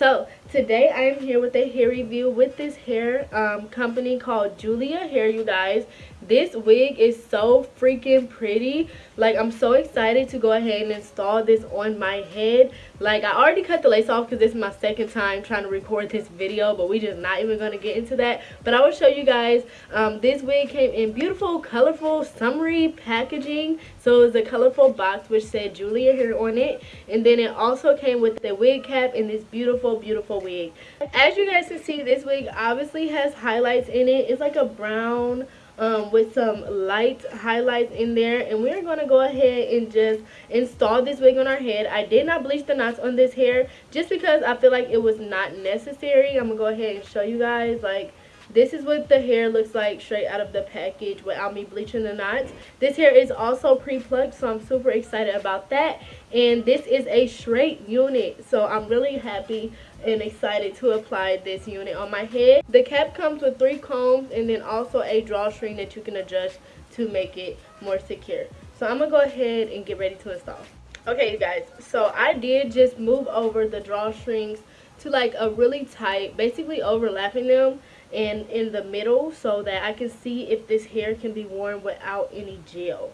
So today I am here with a hair review with this hair um, company called Julia Hair you guys. This wig is so freaking pretty. Like I'm so excited to go ahead and install this on my head. Like I already cut the lace off because this is my second time trying to record this video but we just not even going to get into that. But I will show you guys um, this wig came in beautiful colorful summery packaging. So it was a colorful box which said Julia Hair on it and then it also came with the wig cap and this beautiful beautiful wig as you guys can see this wig obviously has highlights in it it's like a brown um, with some light highlights in there. And we're going to go ahead and just install this wig on our head. I did not bleach the knots on this hair just because I feel like it was not necessary. I'm to go ahead and show you guys like this is what the hair looks like straight out of the package without me bleaching the knots. This hair is also pre-plucked, so I'm super excited about that. And this is a straight unit, so I'm really happy and excited to apply this unit on my head. The cap comes with three combs and then also a drawstring that you can adjust to make it more secure. So I'm going to go ahead and get ready to install. Okay, you guys, so I did just move over the drawstrings to like a really tight, basically overlapping them and in the middle so that I can see if this hair can be worn without any gel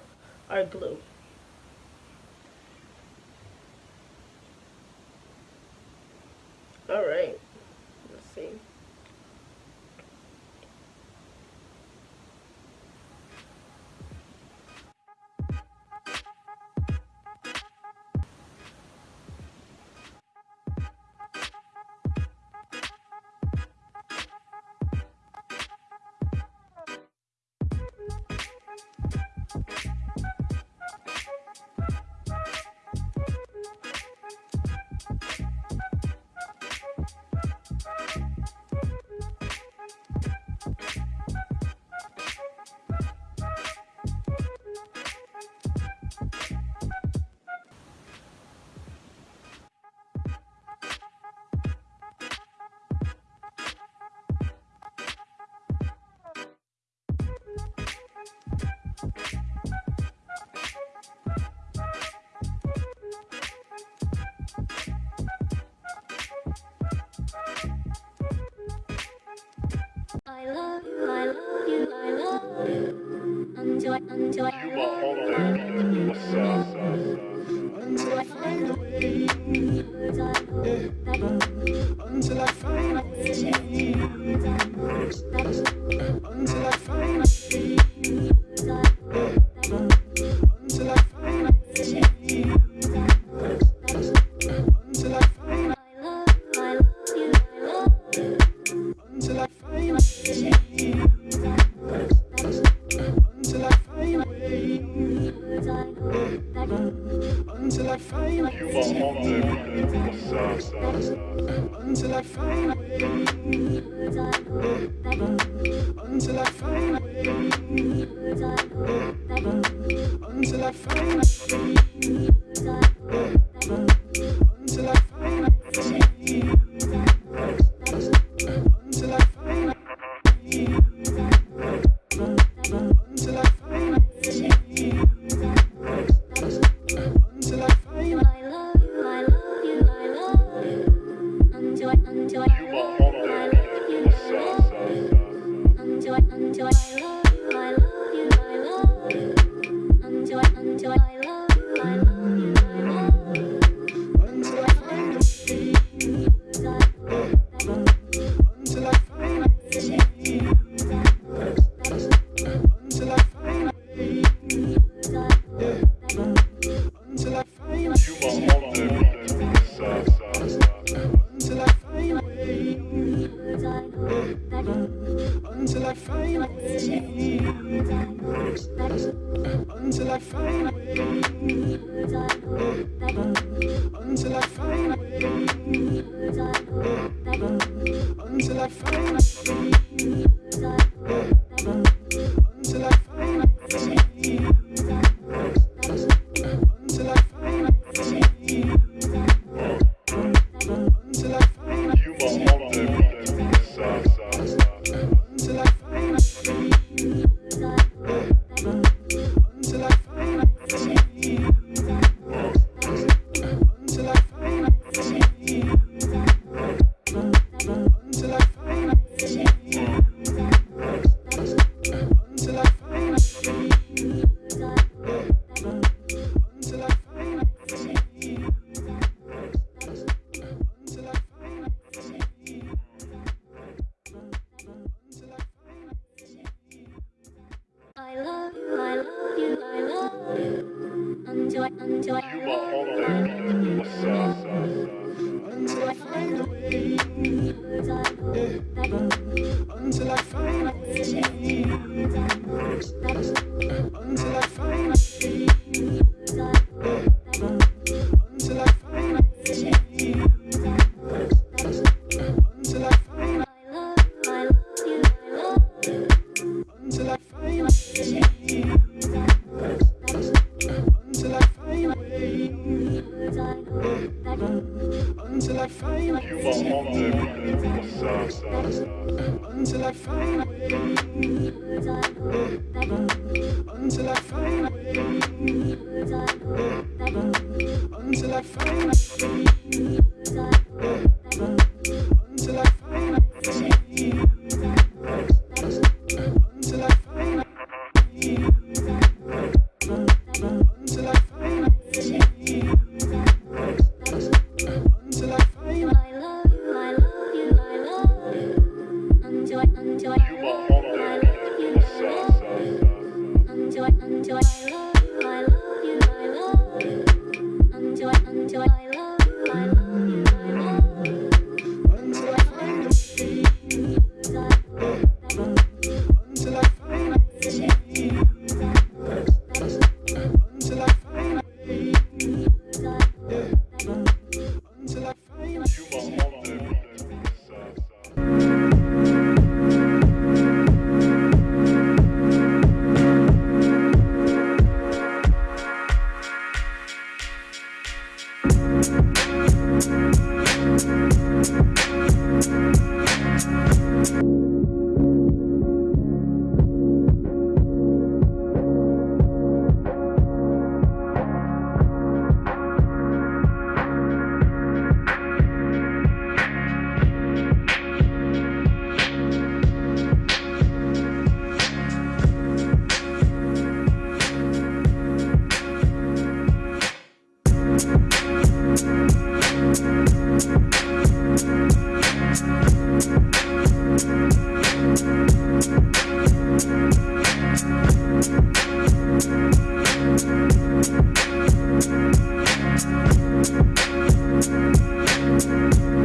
or glue. Alright, until I, until I until I find a way. Until I find a way. Until I find a way. until you I Until I find Until I find Until I find Until I find Until I find I love you, I love you, I love you. Until I, until I, I love you, I love you. Until I, until I,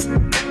Thank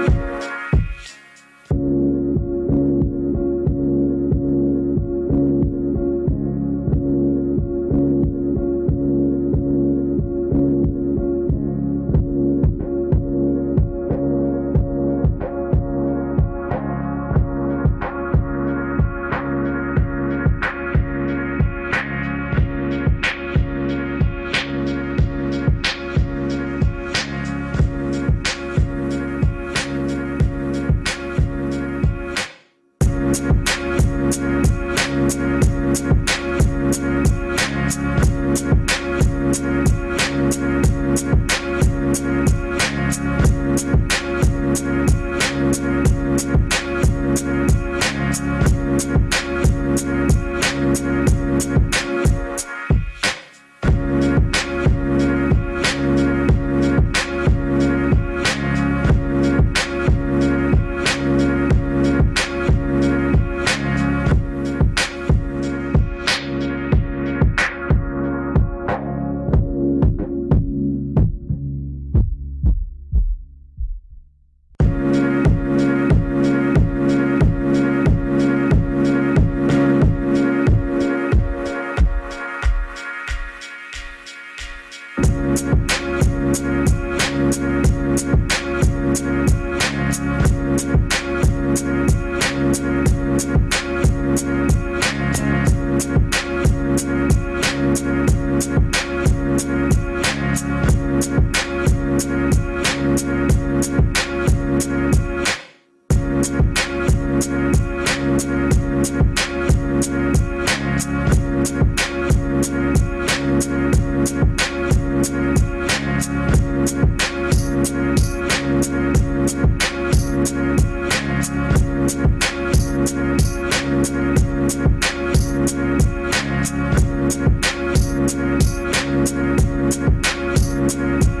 Thank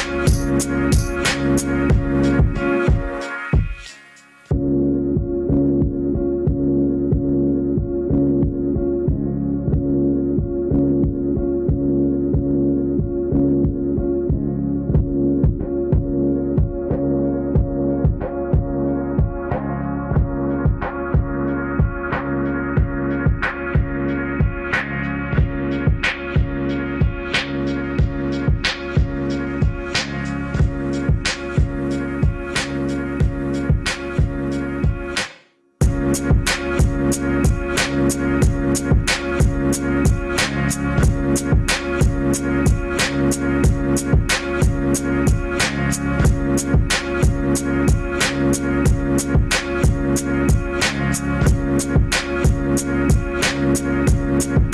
Thank